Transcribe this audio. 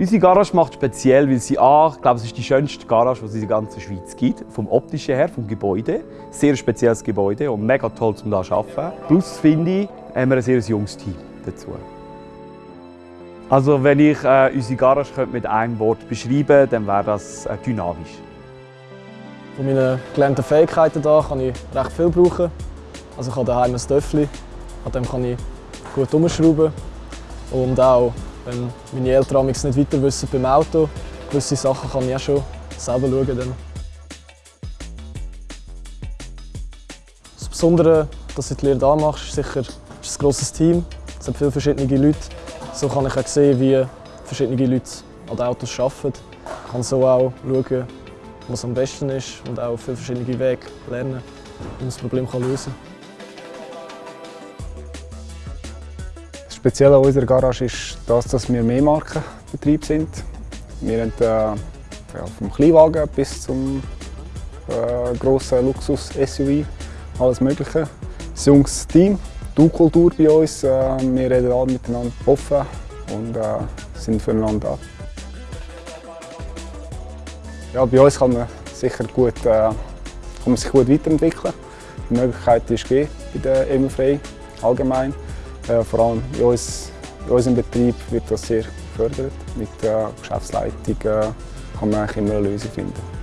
Unsere Garage macht speziell, weil sie A, ich glaube, es ist die schönste Garage, die es in der ganzen Schweiz gibt. Vom optischen her, vom Gebäude. Sehr spezielles Gebäude und mega toll, um hier zu arbeiten. Plus, finde ich, haben wir ein sehr junges Team dazu. Also, wenn ich äh, unsere Garage mit einem Wort beschreiben könnte, dann wäre das äh, dynamisch. Von meinen gelernten Fähigkeiten hier kann ich recht viel brauchen. Also ich habe daheim ein Töffel, an dem kann ich gut umschrauben. Und auch, wenn meine Eltern nicht weiter wissen beim Auto, gewisse Sachen kann ich auch schon selber schauen. Dann. Das Besondere, dass du die Lehre hier machst, ist sicher ist ein grosses Team. Es sind viele verschiedene Leute. So kann ich auch sehen, wie verschiedene Leute an den Autos arbeiten. Ich kann so auch schauen, was am besten ist und auch viele verschiedene Wege lernen, wie man das Problem lösen kann. Das Spezielle an unserer Garage ist das, dass wir Mehrmarkenbetrieb sind. Wir haben äh, ja, vom Kleinwagen bis zum äh, grossen Luxus-SUV alles Mögliche. Ein junges Team, die Kultur bei uns. Äh, wir reden alle miteinander offen und äh, sind füreinander da. Ja, bei uns kann man, sicher gut, äh, kann man sich gut weiterentwickeln. Die Möglichkeit ist gegeben bei der EMU allgemein. Äh, vor allem in, uns, in, unserem Betrieb wird das sehr gefördert. Mit der Geschäftsleitung äh, kann man eigentlich immer eine Lösung finden.